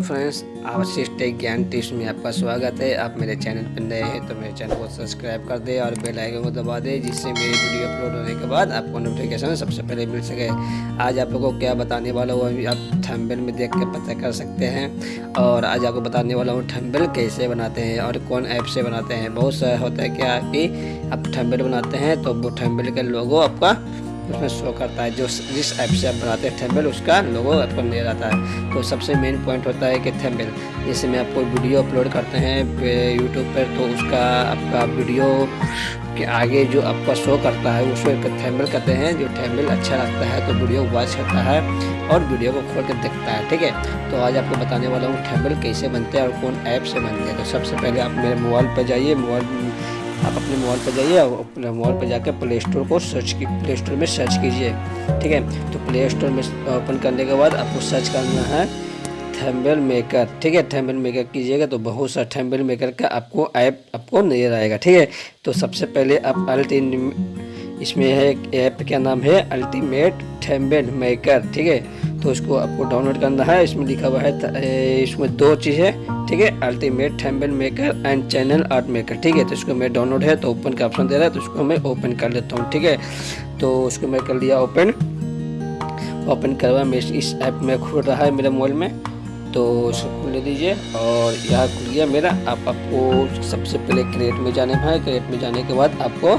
Friends take ज्ञान tips में आपका स्वागत है। आप मेरे चैनल पर नए हैं तो मेरे चैनल को सब्सक्राइब कर दें और बेल आइकन को दबा दें, जिससे मेरी वीडियो अपलोड होने के बाद आपको नोटिफिकेशन सबसे पहले मिल सके। आज आप लोगों को क्या बताने वाला हूँ, अभी आप थंबनेल में देख के पता कर सकते हैं। और आज आपको बताने वाला हूँ थंबनेल कैसे बनाते हैं और कौन ऐप से बनाते हैं। बहुत सारा होता है क्या कि आप थंबनेल बनाते हैं तो वो थंबनेल का लोगो आपका उसमें शो करता है, जो जिस ऐप से आप बनाते हैं थेम्बल उसका लोगो आपको ले जाता है। तो सबसे मेन पॉइंट होता है कि थेम्बल जैसे में आपको वीडियो अपलोड करते हैं यूट्यूब पर तो उसका आपका वीडियो के आगे जो आपका शो करता है, उसको एक थेम्बल कहते हैं, जो थेम्बल अच्छा लगता है तो वीडियो वॉच करता है और वीडियो को खोल कर देखता है, ठीक है? तो आज आपको बताने वाला हूँ थेम्बल कैसे बनते हैं और कौन ऐप से बनते हैं। तो सबसे पहले आप मेरे मोबाइल पर जाइए मोबाइल आप अपने मोबाइल पर जाइए और अपने मोबाइल पर जाकर प्ले स्टोर को सर्च की प्ले स्टोर में सर्च कीजिए, ठीक है? तो प्ले स्टोर में ओपन करने के बाद आपको सर्च करना है थैम्बल मेकर ठीक है? थैम्बल मेकर कीजिएगा तो बहुत सा थैम्बल मेकर का आपको ऐप आपको नज़र आएगा, ठीक है? तो सबसे पहले आप अल्टी इसमें है ऐप का नाम है? अल्टीमेट थैम्बल मेकर ठीक है? तो इसको आपको डाउनलोड करना है। इसमें लिखा हुआ है इसमें दो चीज़ है ठीक है? Ultimate thumbnail maker and channel art maker ठीक है? तो इसको मैं डाउनलोड है तो ओपन का ऑप्शन दे रहा है तो उसको मैं ओपन कर लेता हूँ, ठीक है? तो उसको मैं कर लिया ओपन ओपन करवा मैं इस ऐप में खुल रहा है मेरे मोबाइल में। तो उसको खुल दीजिए और यहाँ खुल गया मेरा। आप, आपको सबसे पहले क्रिएट में जाने भाई क्रिएट में जाने के बाद आपको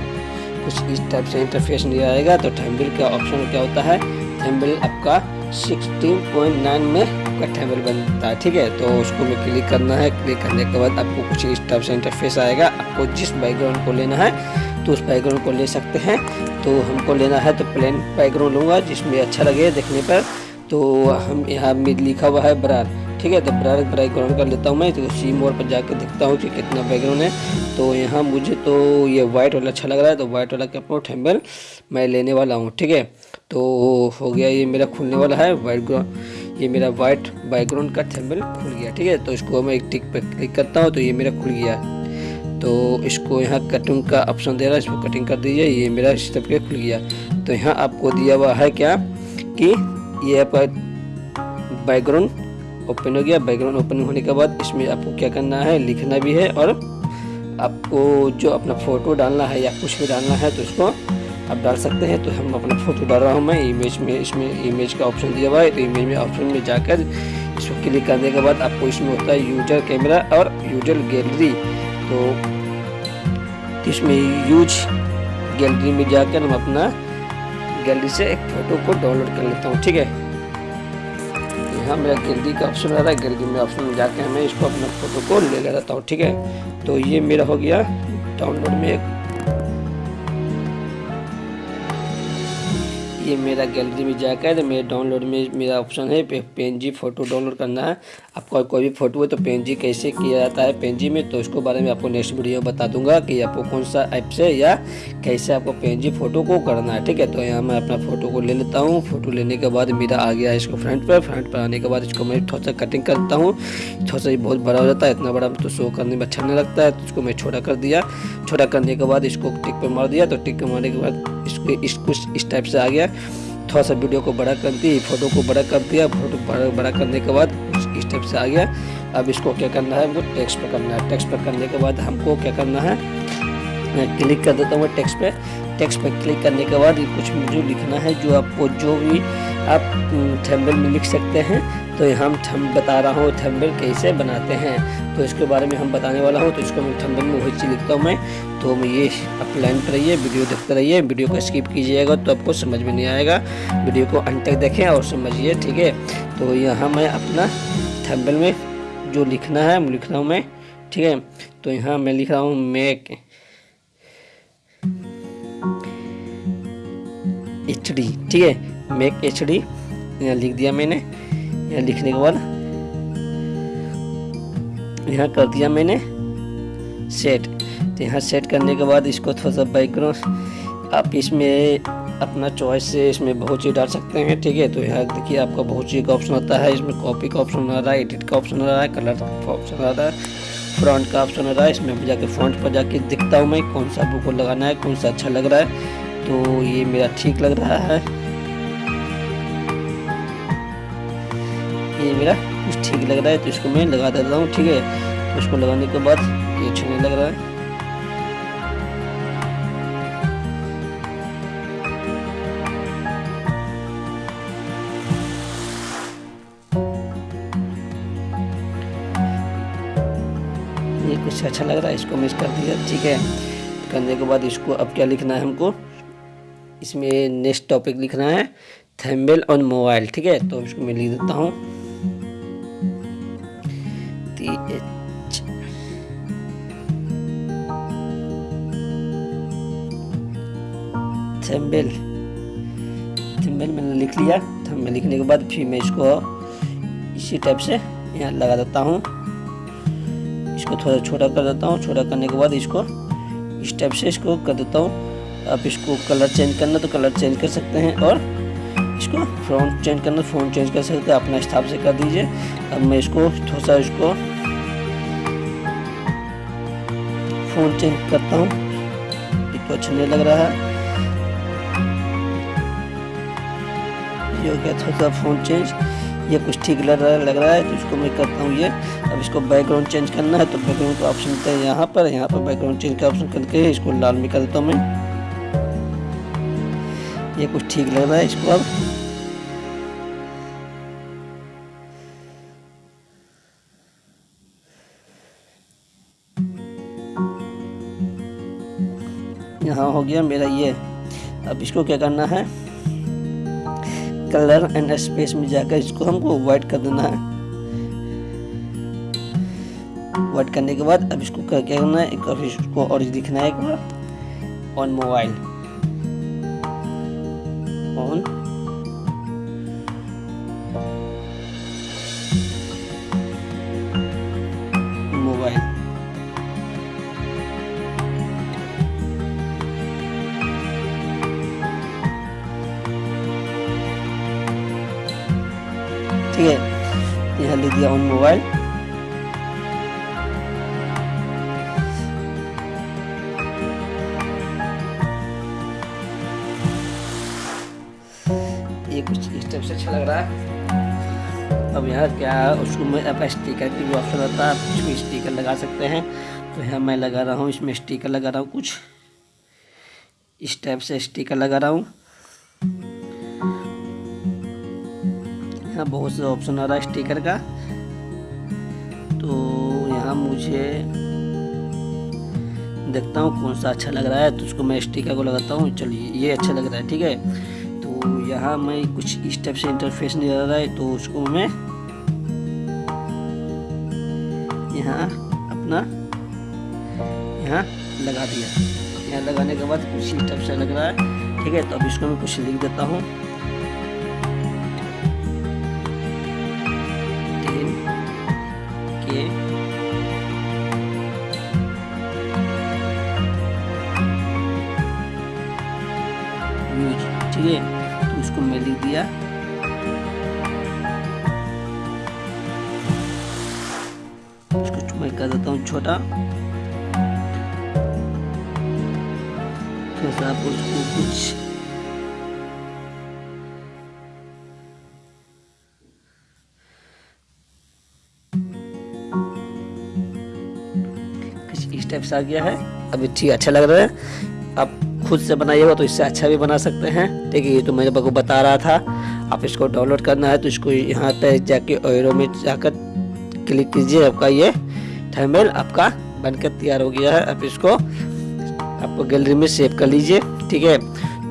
कुछ इस टाइप से इंटरफेस नहीं आएगा। तो थैम्बल का ऑप्शन क्या होता है? थैम्बल आपका 16.9 में आपका टेबल बनता है, ठीक है? तो उसको में क्लिक करना है। क्लिक करने के बाद आपको कुछ इस टाइप से इंटरफेस आएगा। आपको जिस बैकग्राउंड को लेना है तो उस बैकग्राउंड को ले सकते हैं। तो हमको लेना है तो प्लेन बैकग्राउंड लूँगा, जिसमें अच्छा लगे देखने पर। तो हम यहाँ में लिखा हुआ है ब्रार ठीक है? तो ब्रार बैकग्राउंड कर लेता हूँ मैं। तो सी मोड पर जाकर देखता हूँ कि कितना बैकग्राउंड है। तो यहाँ मुझे तो ये वाइट वाला अच्छा लग रहा है। तो वाइट वाला का टेम्बल मैं लेने वाला हूँ, ठीक है? तो हो गया ये मेरा खुलने वाला है वाइट ये मेरा वाइट बैकग्राउंड का थैम्बल खुल गया, ठीक है? तो इसको मैं एक टिक पर क्लिक करता हूँ तो ये मेरा खुल गया। तो इसको यहाँ कटिंग का ऑप्शन दे रहा है, इसको कटिंग कर दीजिए, ये मेरा इस तरह खुल गया। तो यहाँ आपको दिया हुआ है क्या कि ये आपका बैकग्राउंड ओपन हो गया। बैकग्राउंड ओपन होने के बाद इसमें आपको क्या करना है, लिखना भी है और आपको जो अपना फ़ोटो डालना है या कुछ भी डालना है तो उसको आप डाल सकते हैं तो हम अपना फ़ोटो डाल रहा हूँ मैं। इमेज में, इसमें इमेज का ऑप्शन दिया हुआ है तो इमेज में ऑप्शन में जाकर इसको क्लिक करने के बाद आपको इसमें होता है यूज़र कैमरा और यूज़र गैलरी तो इसमें यूज़ गैलरी में जाकर हम अपना गैलरी से एक फ़ोटो को डाउनलोड कर लेता हूँ, ठीक है? यहाँ मेरा गैलरी का ऑप्शन आ रहा है गैलरी में ऑप्शन में जाकर मैं इसको अपना फ़ोटो को ले लेता हूँ, ठीक है? तो ये मेरा हो गया डाउनलोड में एक ये मेरा गैलरी में जाकर मेरे डाउनलोड में मेरा ऑप्शन है पेन जी फ़ोटो डाउनलोड करना है। आपका कोई भी फ़ोटो है तो पेन जी कैसे किया जाता है पेन जी में तो उसको बारे में आपको नेक्स्ट वीडियो में बता दूँगा कि आपको कौन सा ऐप से या कैसे आपको पेन जी फ़ोटो को करना है, ठीक है? तो यहाँ मैं अपना फ़ोटो को ले लेता हूँ। फ़ोटो लेने के बाद मेरा आ गया इसको फ्रंट पर फ्रंट पर आने के बाद इसको मैं थोड़ा सा कटिंग करता हूँ। थोड़ा सा बहुत बड़ा हो जाता है, इतना बड़ा तो शो करने में अच्छा नहीं लगता है तो इसको मैं छोटा कर दिया। छोटा करने के बाद इसको टिक पर मार दिया तो टिक पर मारने के बाद इसको इस कुछ इस टाइप से आ गया। थोड़ा सा वीडियो को बड़ा कर दी, फ़ोटो को बड़ा कर दिया, फ़ोटो बड़ा करने के बाद इस टाइप से आ गया अब इसको क्या करना है, हमको टेक्स्ट पर करना है। टेक्स्ट पर करने के बाद हमको क्या करना है, मैं क्लिक कर देता हूँ टेक्स्ट पे। टेक्स्ट पे क्लिक करने के बाद कुछ जो लिखना है जो आपको जो भी आप थैम्बल में लिख सकते हैं। तो हम बता रहा हूँ, थंबनेल कैसे बनाते हैं। तो इसके बारे में हम बताने वाला हूँ तो इसको मैं थंबनेल में वही चीज़ लिखता हूँ मैं। तो मैं ये आप लाइन पर रहिए वीडियो देखते रहिए वीडियो को स्किप कीजिएगा तो आपको समझ में नहीं आएगा। वीडियो को अंत तक देखें और समझिए, ठीक है? तो यहाँ मैं अपना थंबनेल में जो लिखना है लिख रहा हूँ मैं, ठीक है? तो यहाँ मैं लिख रहा हूँ मेक एच डी ठीक है? मेक एच डी यहाँ लिख दिया मैंने। यहाँ लिखने के बाद यहाँ कर दिया मैंने सेट तो यहाँ सेट करने के बाद इसको थोड़ा सा बैकग्राउंड आप इसमें अपना चॉइस से इसमें बहुत चीज़ डाल सकते हैं, ठीक है? तो यहाँ देखिए आपका बहुत चीज़ का ऑप्शन आता है। इसमें कॉपी का ऑप्शन आ रहा है एडिट का ऑप्शन आ रहा है कलर का ऑप्शन आ रहा है फ्रंट का ऑप्शन आ रहा है। इसमें जाके फ्रंट पर जाके दिखता हूँ मैं कौन सा बुक लगाना है, कौन सा अच्छा लग रहा है। तो ये मेरा ठीक लग रहा है। ये मेरा कुछ ठीक लग रहा है तो इसको मैं लगा देता हूँ, ठीक है? तो इसको लगाने के बाद ये अच्छा नहीं लग रहा है। ये कुछ अच्छा लग रहा है, इसको मिस कर दिया, ठीक है? करने के बाद इसको अब क्या लिखना है हमको? इसमें नेक्स्ट टॉपिक लिखना है थैम्बेल ऑन मोबाइल ठीक है? तो इसको मैं लिख देता हूँ। एच थैम्बेल थैम्बेल मैंने लिख लिया। थैम्बेल लिखने के बाद फिर मैं इसको इसी टाइप से यहाँ लगा देता हूँ। इसको थोड़ा छोटा कर देता हूँ। छोटा करने के बाद इसको इस टाइप से इसको कर देता हूँ। आप इसको कलर चेंज करना तो कलर चेंज कर सकते हैं और इसको फ़ॉन्ट चेंज करना फ़ॉन्ट चेंज कर सकते हैं, अपना हिसाब से कर दीजिए। अब मैं इसको, थोड़ा सा इसको फ़ोन चेंज करता हूँ। तो अच्छा नहीं लग रहा है। ये हो थोड़ा सा फ़ोन चेंज ये कुछ ठीक लग रहा है, लग रहा है तो इसको मैं करता हूँ ये। अब इसको बैकग्राउंड चेंज करना है तो बैकग्राउंड का ऑप्शन होता है यहाँ पर। यहाँ पर बैकग्राउंड चेंज का ऑप्शन करके इसको लाल में कर देता हूँ मैं। ये कुछ ठीक लग रहा है इसको अब। यहाँ हो गया मेरा ये। अब इसको क्या करना है? कलर एंड स्पेस में जाकर इसको हमको वाइट कर देना है। वाइट करने के बाद अब इसको क्या करना है? एक इसको और दिखना है एक बार। ऑन मोबाइल यहाँ लिख दिया ऑन मोबाइल। ये कुछ इस टाइप से अच्छा लग रहा है। अब यहाँ क्या उसको मैं अब स्टिकर की भी ऑप्शन रहता है, आप भी स्टिकर लगा सकते हैं। तो यहाँ मैं लगा रहा हूँ, इसमें स्टिकर लगा रहा हूँ कुछ। इस टाइप से स्टिकर लगा रहा हूँ। यहाँ बहुत से ऑप्शन आ रहा है स्टिकर का। तो यहाँ मुझे देखता हूँ कौन सा अच्छा लग रहा है तो उसको मैं स्टिकर को लगाता हूँ। चलिए, ये अच्छा लग रहा है, ठीक है? तो यहाँ मैं कुछ इस टाइप से इंटरफेस नहीं आ रहा है तो उसको मैं यहाँ अपना, यहाँ लगा दिया। यहाँ लगाने के बाद कुछ इस टाइप से लग रहा है, ठीक है? तो अब इसको मैं कुछ लिख देता हूँ। व्यूज़ ठीक है तो उसको मैं लिख दिया। मैं कर देता हूँ छोटा। थोड़ा सा आप उसको कुछ इस टाइप से आ गया है। अभी ठीक अच्छा लग रहा है। आप खुद से बनाइएगा तो इससे अच्छा भी बना सकते हैं। ठीक है ये तो मैंने आपको बता रहा था। आप इसको डाउनलोड करना है तो इसको यहाँ पर जाके ओरो में जाकर क्लिक कीजिए आपका ये थर्मेल आपका बनकर तैयार हो गया है। आप इसको आपको गैलरी में सेव कर लीजिए। ठीक है?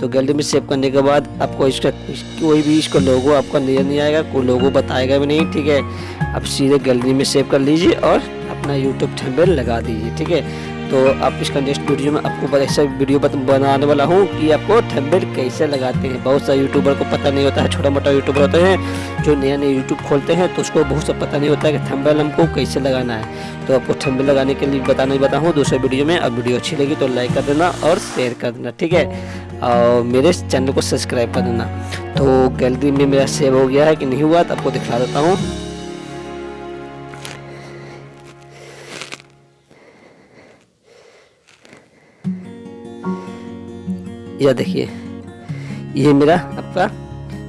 तो गैलरी में सेव करने के बाद आपको इसका कोई भी इसका लोगो आपका नज़र नहीं आएगा, कोई लोगो बताएगा भी नहीं, ठीक है? आप सीधे गैलरी में सेव कर लीजिए और अपना यूट्यूब थंबनेल लगा दीजिए, ठीक है? तो आप इसका नेक्स्ट वीडियो में आपको ऐसा वीडियो बनाने वाला हूँ कि आपको थंबनेल कैसे लगाते हैं। बहुत सारे यूट्यूबर को पता नहीं होता है छोटा मोटा यूट्यूबर होते हैं, जो नया नया यूट्यूब खोलते हैं तो उसको बहुत सा पता नहीं होता है कि थंबनेल हमको कैसे लगाना है। तो आपको थंबनेल लगाने के लिए बताना ही बताऊँ, दूसरे वीडियो में। अब वीडियो अच्छी लगी तो लाइक कर देना और शेयर कर देना, ठीक है? और मेरे चैनल को सब्सक्राइब कर देना। तो गैलरी में मेरा सेव हो गया है कि नहीं हुआ तो आपको दिखा देता हूँ। यह देखिए। ये मेरा आपका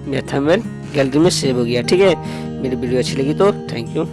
मेरा थंबनेल गैलरी में सेव हो गया, ठीक है? मेरी वीडियो अच्छी लगी तो थैंक यू